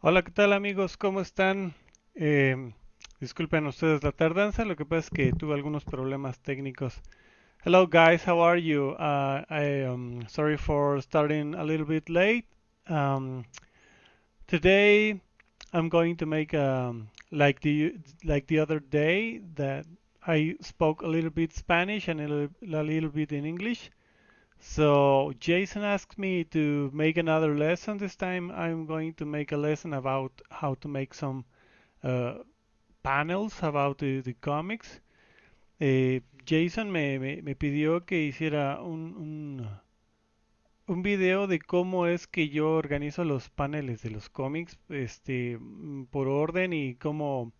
Hola, ¿qué tal amigos? ¿Cómo están? Eh, disculpen ustedes la tardanza, lo que pasa es que tuve algunos problemas técnicos. Hello guys, how are you? Uh, I am sorry for starting a little bit late. Um, today I'm going to make um, like the like the other day that I spoke a little bit Spanish and a little, a little bit in English. So Jason asked me to make another lesson. This time I'm going to make a lesson about how to make some uh, panels about the, comics. Eh, Jason me, me- me pidió que hiciera un, un, un video de cómo es que yo organizo los paneles de los cómics, este, mm, por orden y cómo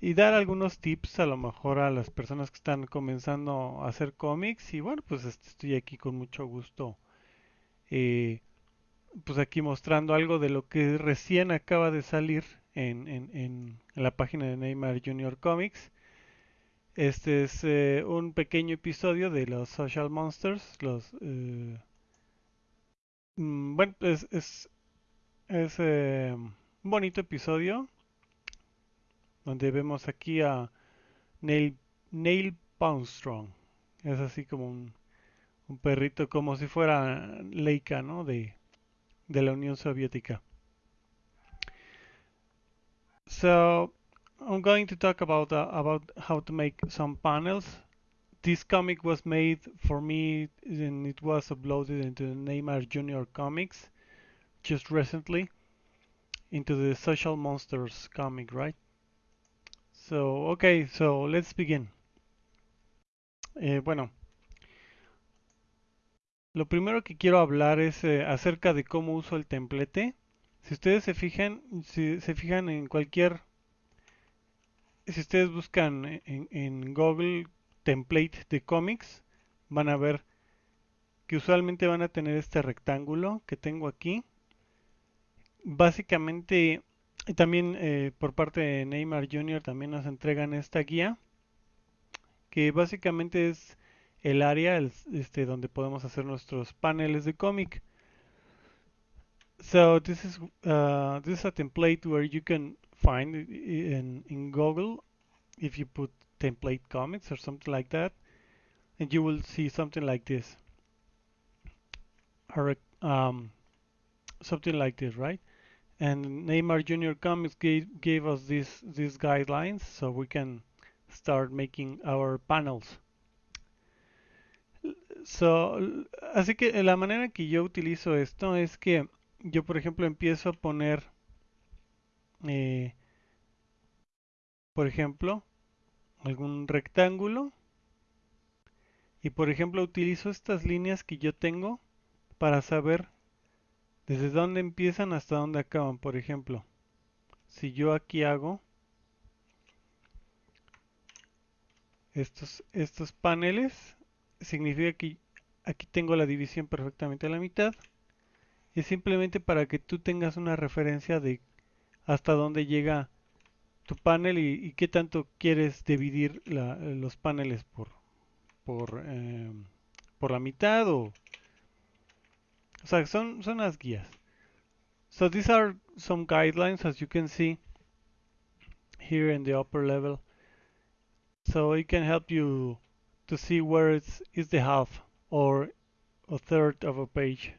y dar algunos tips a lo mejor a las personas que están comenzando a hacer cómics y bueno, pues este, estoy aquí con mucho gusto eh, pues aquí mostrando algo de lo que recién acaba de salir en, en- en- la página de Neymar Junior Comics. Este es eh, un pequeño episodio de los Social Monsters. Los, eh, mm, bueno, es, es, es, un bonito episodio donde vemos aquí a Neil, Neil Poundstrong. Es así como un, un perrito, como si fuera Laika, ¿no? De, de la Unión Soviética. So I'm going to talk about uh, about how to make some panels. This comic was made for me and it was uploaded into Neymar Junior Comics just recently into the Social Monsters comic, right? So okay, so let's begin. Eh, bueno, lo primero que quiero hablar es eh, acerca de cómo uso el templete. Si ustedes se fijan, si se fijan en cualquier si ustedes buscan en, en Google template de cómics, van a ver que usualmente van a tener este rectángulo que tengo aquí. Básicamente, y también eh, por parte de Neymar Jr. también nos entregan esta guía, que básicamente es el área el- este, donde podemos hacer nuestros paneles de cómic. So this is uh, this is a template where you can find in in Google if you put template comics or something like that, and you will see something like this, or um, something like this, right? And Neymar Junior Comics gave, gave us these these guidelines so we can start making our panels. So, así que la manera que yo utilizo esto es que yo, por ejemplo, empiezo a poner, eh, por ejemplo, algún rectángulo y, por ejemplo, utilizo estas líneas que yo tengo para saber desde dónde empiezan hasta dónde acaban. Por ejemplo, si yo aquí hago estos, estos paneles, significa que aquí tengo la división perfectamente a la mitad. Y simplemente para que tú tengas una referencia de hasta dónde llega tu panel y, qué tanto quieres dividir los paneles por, por, eh, por la mitad o, son, son las guías. So these are some guidelines as you can see here in the upper level. So it can help you to see where it's is the half or a third of a page.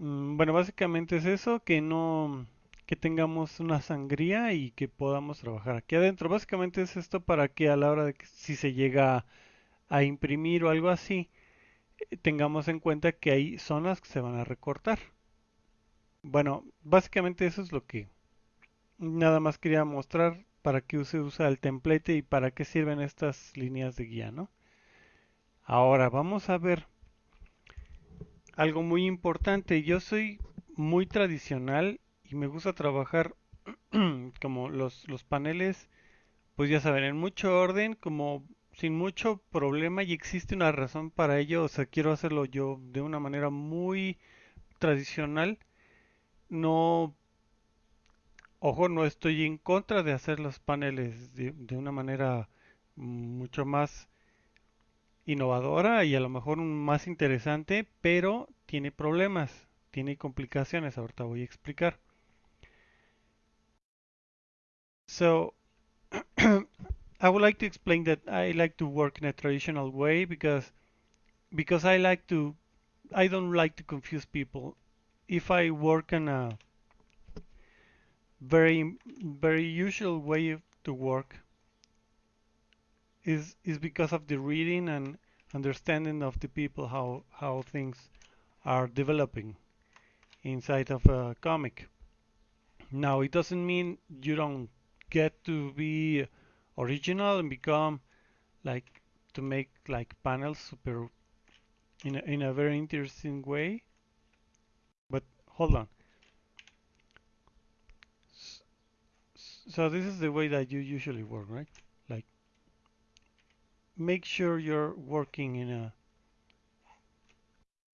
Mm, Bueno, básicamente es eso, que no que tengamos una sangría y que podamos trabajar aquí adentro. Básicamente es esto para que a la hora de que si se llega a imprimir o algo así, tengamos en cuenta que hay zonas que se van a recortar. Bueno, básicamente eso es lo que nada más quería mostrar para qué se usa el template y para qué sirven estas líneas de guía, ¿no? Ahora vamos a ver algo muy importante. Yo soy muy tradicional y me gusta trabajar como los, los paneles, pues ya saben, en mucho orden, como sin mucho problema y existe una razón para ello. O sea, quiero hacerlo yo de una manera muy tradicional. No, ojo, no estoy en contra de hacer los paneles de, de una manera mucho más innovadora y a lo mejor más interesante, pero tiene problemas, tiene complicaciones, ahorita voy a explicar. So I would like to explain that I like to work in a traditional way because because I like to I don't like to confuse people. If I work in a very very usual way to work is is because of the reading and understanding of the people how how things are developing inside of a comic. Now it doesn't mean you don't get to be original and become like to make like panels super in a, in a very interesting way. But hold on. So this is the way that you usually work, right? Like make sure you're working in a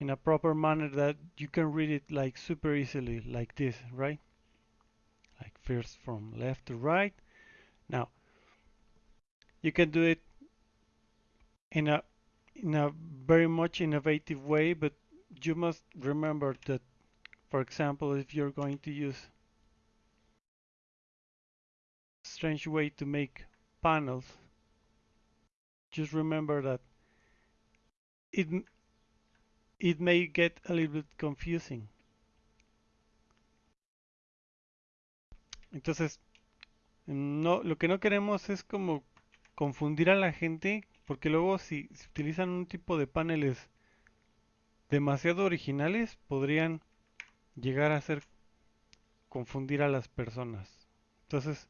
in a proper manner that you can read it like super easily like this, right? Like first from left to right. Now you can do it in a in a very much innovative way, but you must remember that, for example, if you're going to use strange way to make panels, just remember that it it may get a little bit confusing. Entonces, no, lo que no queremos es como confundir a la gente, porque luego si, si utilizan un tipo de paneles demasiado originales, podrían llegar a hacer confundir a las personas. Entonces,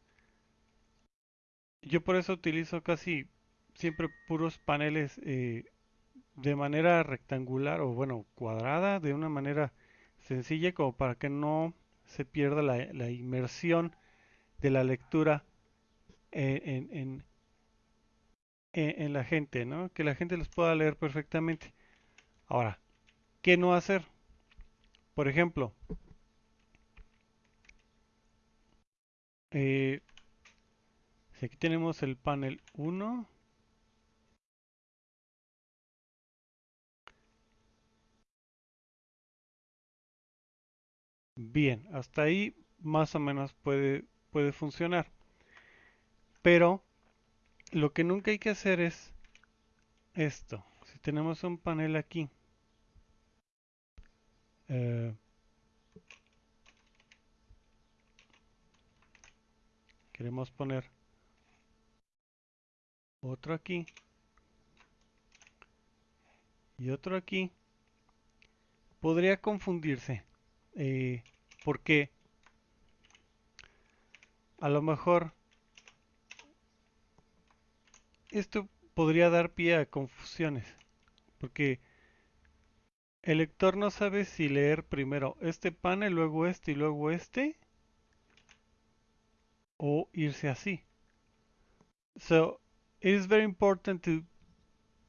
yo por eso utilizo casi siempre puros paneles eh, de manera rectangular o bueno, cuadrada, de una manera sencilla como para que no se pierda la, la inmersión de la lectura en, en, en, la gente, ¿no? Que la gente los pueda leer perfectamente. Ahora, ¿qué no hacer? Por ejemplo, eh, si aquí tenemos el panel 1, Bien, hasta ahí más o menos puede, puede funcionar. Pero lo que nunca hay que hacer es esto. Si tenemos un panel aquí, eh, queremos poner otro aquí y otro aquí, podría confundirse. Eh, porque a lo mejor esto podría dar pie a confusiones, porque el lector no sabe si leer primero este panel, luego este y luego este, o irse así. So it is very important to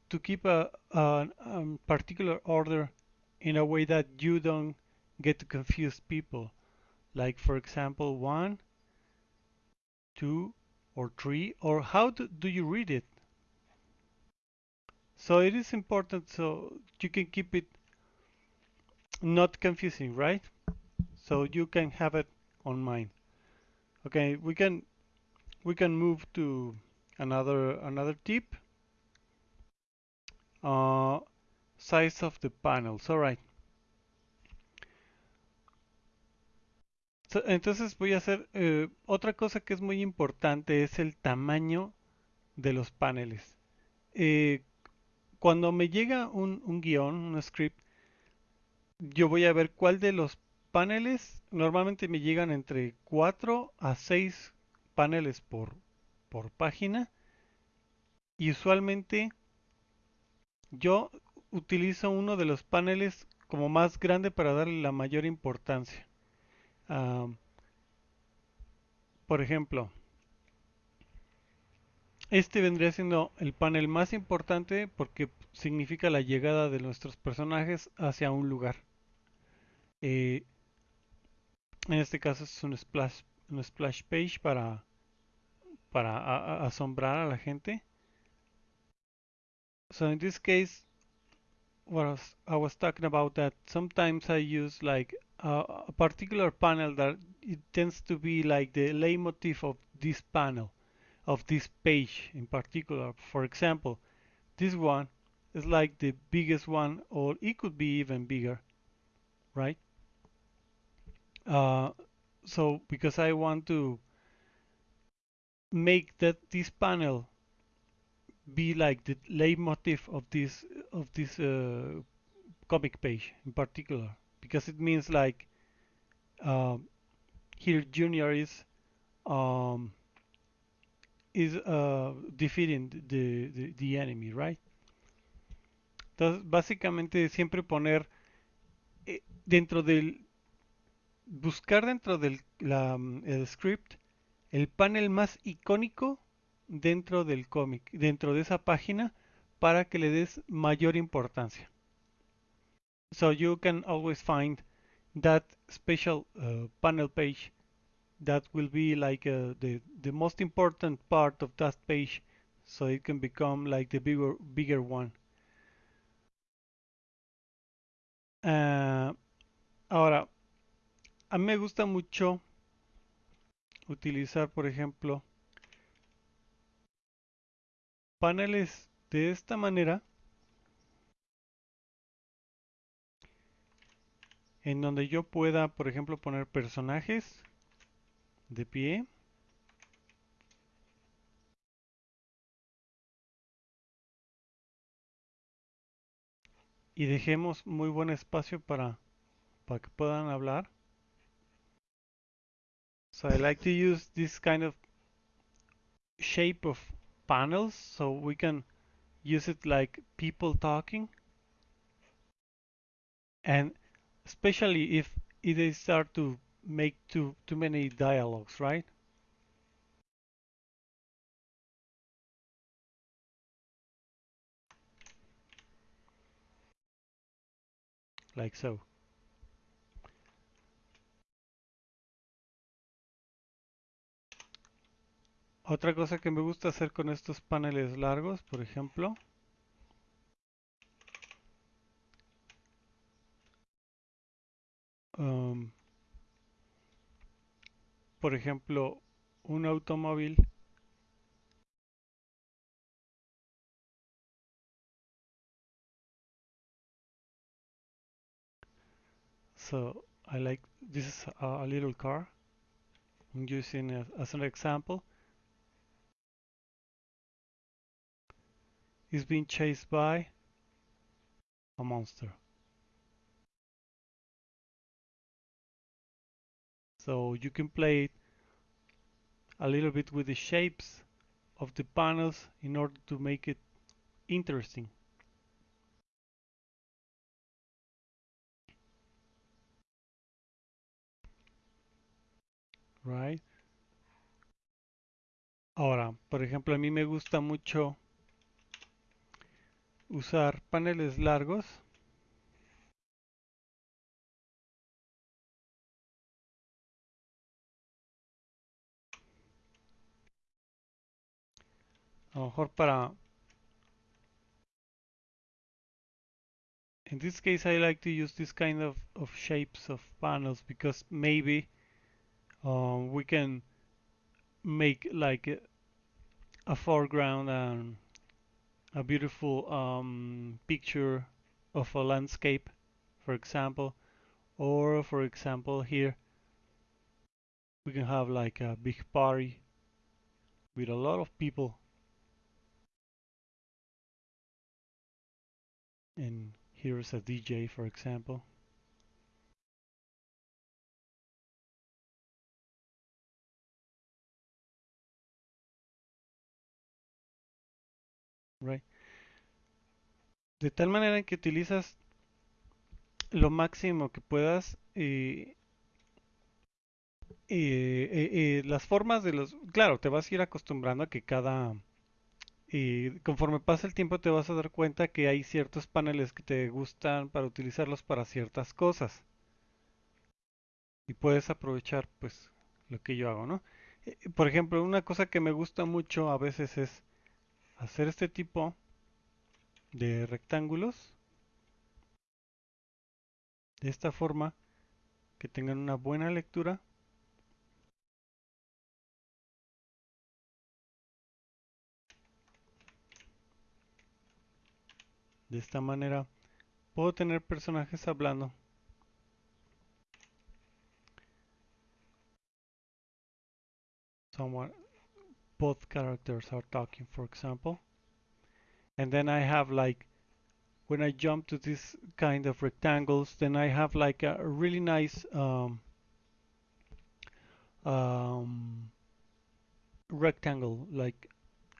to keep a, a, a particular order in a way that you don't get to confuse people. Like for example, one, two, or three, or how do, do you read it? So it is important so you can keep it not confusing, right? So you can have it on mind. Okay, we can we can move to another another tip. Uh, size of the panels. All right. Entonces voy a hacer eh, otra cosa que es muy importante es el tamaño de los paneles. Eh, cuando me llega un, un guion, un script, yo voy a ver cuál de los paneles, normalmente me llegan entre 4 a 6 paneles por, por página. Y usualmente yo utilizo uno de los paneles como más grande para darle la mayor importancia. Por ejemplo, este vendría siendo el panel más importante porque significa la llegada de nuestros personajes hacia un lugar. Eh, en este caso es un splash, page para, asombrar a la gente. So in this case, what I was, I was talking about that sometimes I use like uh, a particular panel that it tends to be like the leitmotif of this panel, of this page in particular. For example, this one is like the biggest one, or it could be even bigger, right? Uh, so because I want to make that this panel be like the leitmotif of this of this uh, comic page in particular because it means like uh, here Junior is um, is uh, defeating the, the, the enemy, right? Entonces, básicamente siempre poner eh, dentro del buscar dentro del la, el script el panel más icónico dentro del cómic, dentro de esa página, para que le des mayor importancia. So you can always find that special uh, panel page that will be like uh, the, the most important part of that page so it can become like the bigger, bigger one. Uh, ahora, a mí me gusta mucho utilizar, por ejemplo, paneles de esta manera en donde yo pueda, por ejemplo, poner personajes pie. Y dejemos muy buen espacio para, para que puedan hablar. So I like to use this kind of shape of panels so we can use it like people talking and especially if they start to make too too many dialogues right like so. Otra cosa que me gusta hacer con estos paneles largos, por ejemplo, um, por ejemplo, un automóvil So I like this is a, a little car. I'm using it as an example. is being chased by a monster. So you can play it a little bit with the shapes of the panels in order to make it interesting. Right. Ahora, por ejemplo, a mí me gusta mucho usar paneles largos a lo mejor para in this case I like to use this kind of, of shapes of panels because maybe um, we can make like a, a foreground and a beautiful um, picture of a landscape, for example, or for example here we can have like a big party with a lot of people and here's a DJ for example right? De tal manera que utilizas lo máximo que puedas eh, eh, eh, las formas de los... Claro, te vas a ir acostumbrando a que cada... conforme pasa el tiempo te vas a dar cuenta que hay ciertos paneles que te gustan para utilizarlos para ciertas cosas. Y puedes aprovechar pues lo que yo hago, ¿no? por ejemplo, una cosa que me gusta mucho a veces es hacer este tipo de rectángulos de esta forma que tengan una buena lectura De esta manera puedo tener personajes hablando. Someone, both characters are talking, for example. And then I have like, when I jump to this kind of rectangles, then I have like a really nice um, um, rectangle, like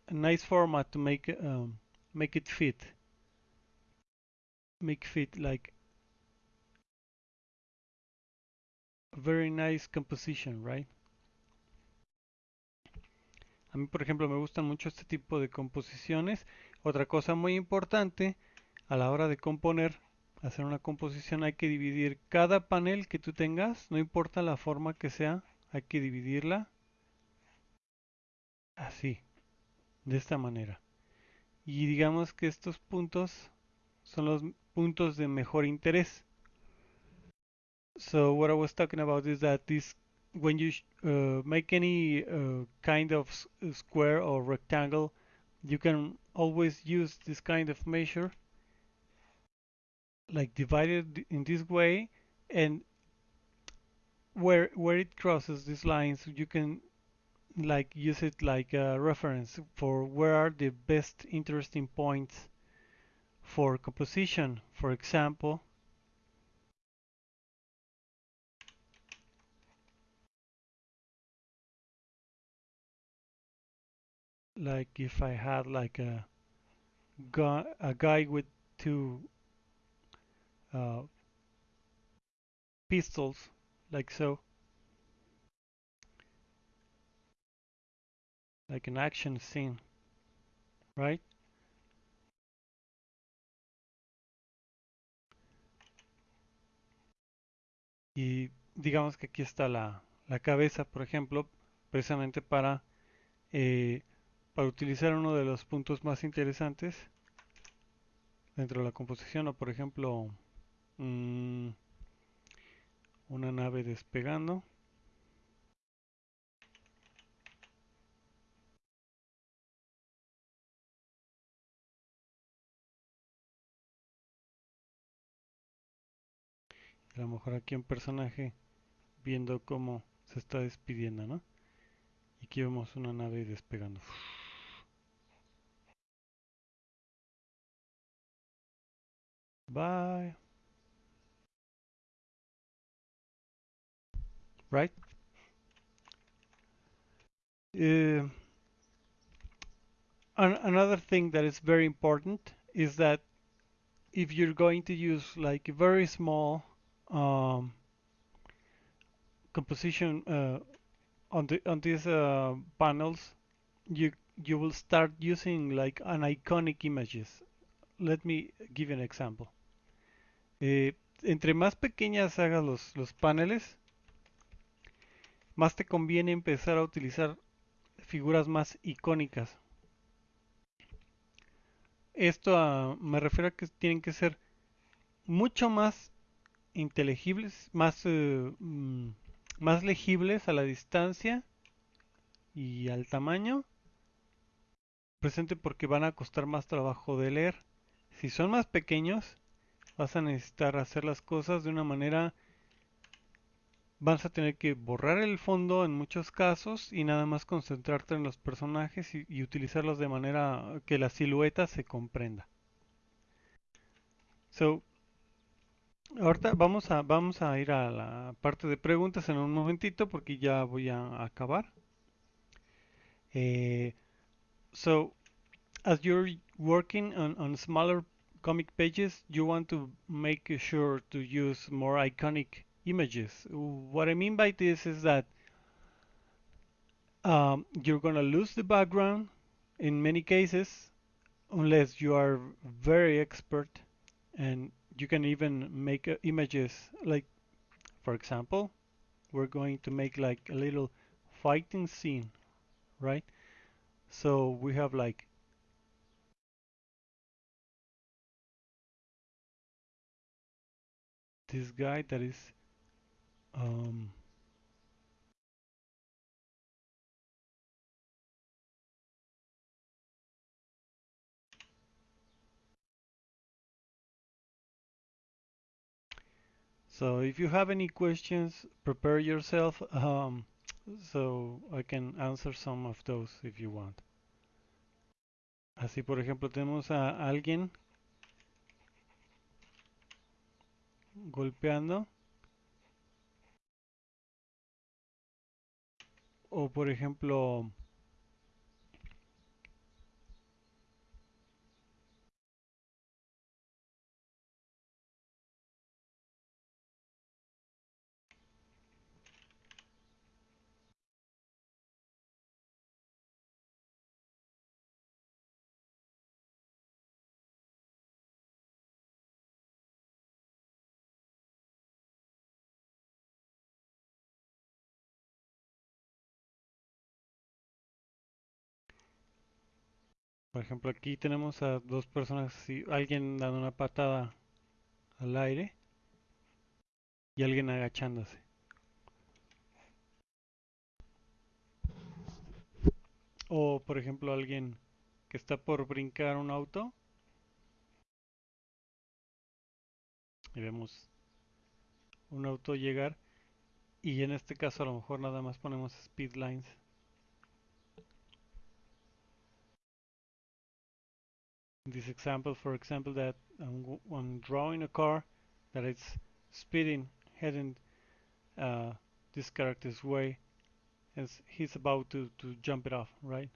a nice format to make um, make it fit. Make fit like a very nice composition, right? A mí, por ejemplo, me gustan mucho este tipo de composiciones. Otra cosa muy importante a la hora de componer, hacer una composición, hay que dividir cada panel que tú tengas, no importa la forma que sea, hay que dividirla así, de esta manera. Y digamos que estos puntos son los puntos de mejor interés. So what I was talking about is that this when you uh, make any uh, kind of square or rectangle, you can always use this kind of measure, like divided in this way, and where where it crosses these lines, you can like use it like a reference for where are the best interesting points for composition. For example, like if I had like a guy, a guy with two uh, pistols like so like an action scene right y digamos que aquí está la, cabeza por ejemplo precisamente para eh, para utilizar uno de los puntos más interesantes dentro de la composición o por ejemplo mmm, una nave despegando a lo mejor aquí un personaje viendo cómo se está despidiendo ¿no? y aquí vemos una nave despegando Bye. Right? Uh, an another thing that is very important is that if you're going to use like very small um, composition uh, on the on these uh, panels, you you will start using like an iconic images. Let me give you an example. Eh, entre más pequeñas hagas los, los paneles, más te conviene empezar a utilizar figuras más icónicas. Esto uh, me refiero a que tienen que ser mucho más inteligibles, más, uh, más legibles a la distancia y al tamaño presente porque van a costar más trabajo de leer. Si son más pequeños, vas a necesitar hacer las cosas de una manera vas a tener que borrar el fondo en muchos casos y nada más concentrarte en los personajes y, y, utilizarlos de manera que la silueta se comprenda. So, ahorita vamos a, vamos a ir a la parte de preguntas en un momentito porque ya voy a acabar. Eh, so, as you're working on, on smaller comic pages, you want to make sure to use more iconic images. What I mean by this is that um, you're going to lose the background in many cases unless you are very expert and you can even make uh, images like for example we're going to make like a little fighting scene right? So we have like this guy that is um, So if you have any questions, prepare yourself um, so I can answer some of those if you want. Así, por ejemplo, tenemos a alguien golpeando. O por ejemplo, Por ejemplo, aquí tenemos a dos personas, así, alguien dando una patada al aire y alguien agachándose. O, por ejemplo, alguien que está por brincar un auto y vemos un auto llegar y en este caso a lo mejor nada más ponemos speed lines in this example, for example, that I'm, I'm drawing a car that it's speeding, heading uh, this character's way, as he's about to, to jump it off, right?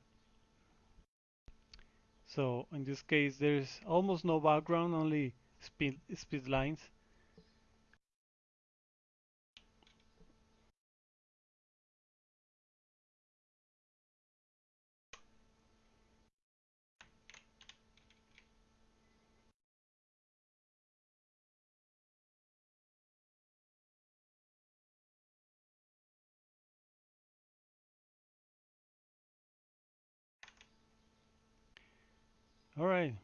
So in this case, there's almost no background, only speed, speed lines. All right.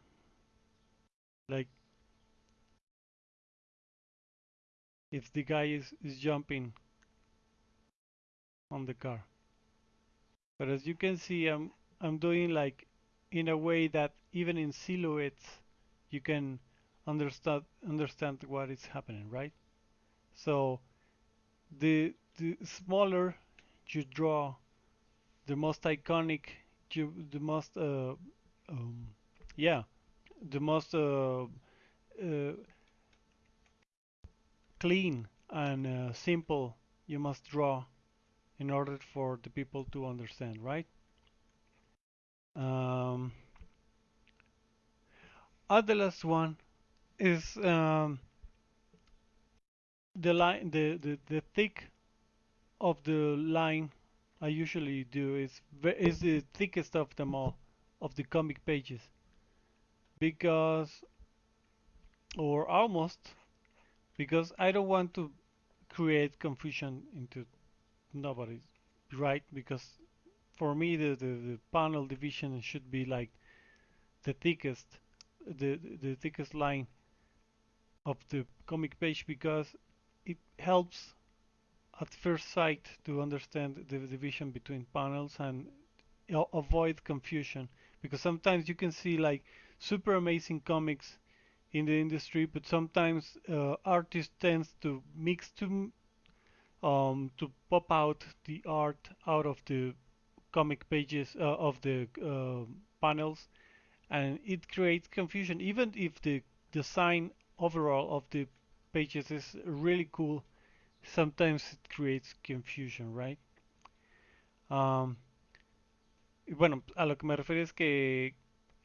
Like if the guy is, is jumping on the car. But as you can see, I'm I'm doing like in a way that even in silhouettes you can understand understand what is happening, right? So the the smaller you draw, the most iconic, you, the most uh, um, yeah, the most uh, uh, clean and uh, simple you must draw in order for the people to understand, right? Um, the last one is um, the line, the, the the thick of the line. I usually do is is the thickest of them all of the comic pages because or almost because I don't want to create confusion into nobody right? Because for me the, the, the panel division should be like the thickest the, the thickest line of the comic page because it helps at first sight to understand the division between panels and avoid confusion. Because sometimes you can see like super amazing comics in the industry, but sometimes uh, artists tends to mix to um, to pop out the art out of the comic pages uh, of the uh, panels, and it creates confusion. Even if the design overall of the pages is really cool, sometimes it creates confusion, right? Um, bueno, a lo que me refiero es que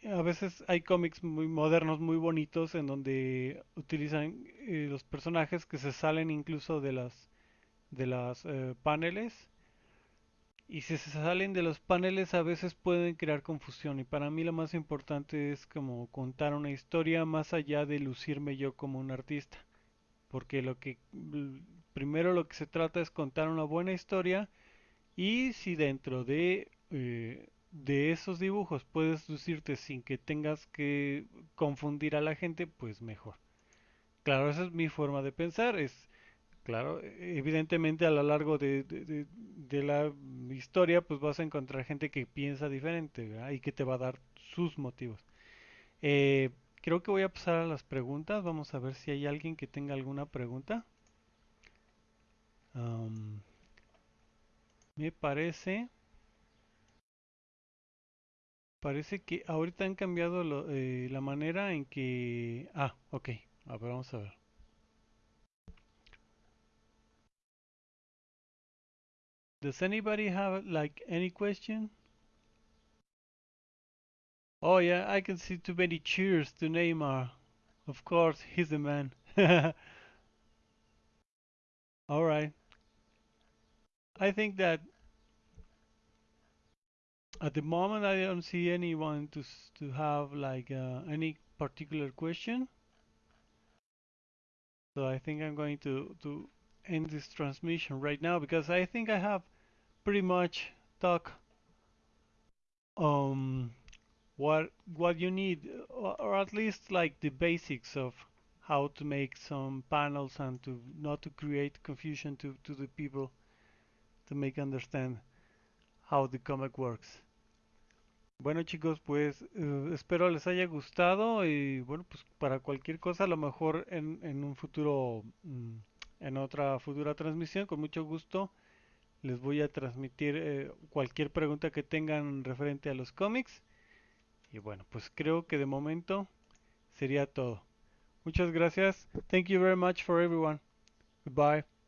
a veces hay cómics muy modernos, muy bonitos, en donde utilizan eh, los personajes que se salen incluso de las de las eh, paneles. Y si se salen de los paneles a veces pueden crear confusión. Y para mí lo más importante es como contar una historia más allá de lucirme yo como un artista. Porque lo que primero lo que se trata es contar una buena historia y si dentro de eh, de esos dibujos puedes lucirte sin que tengas que confundir a la gente, pues mejor. Claro, esa es mi forma de pensar. Es claro, evidentemente a lo largo de, de, la historia, pues vas a encontrar gente que piensa diferente y que te va a dar sus motivos. Eh, creo que voy a pasar a las preguntas. Vamos a ver si hay alguien que tenga alguna pregunta. me parece parece que ahorita han cambiado lo, eh, la manera en que ah ok a ver vamos a ver. Does anybody have like any question? Oh yeah I can see too many cheers to Neymar. Of course he's the man. All right. I think that at the moment I don't see anyone to to have like uh, any particular question. So I think I'm going to to end this transmission right now because I think I have pretty much talked um what what you need or, or at least like the basics of how to make some panels and to not to create confusion to, to the people to make understand how the comic works. Bueno chicos, pues eh, espero les haya gustado y bueno, pues para cualquier cosa, a lo mejor en, en un futuro, mm, en otra futura transmisión, con mucho gusto les voy a transmitir eh, cualquier pregunta que tengan referente a los cómics. Y bueno, pues creo que de momento sería todo. Muchas gracias. Thank you very much for everyone. Goodbye.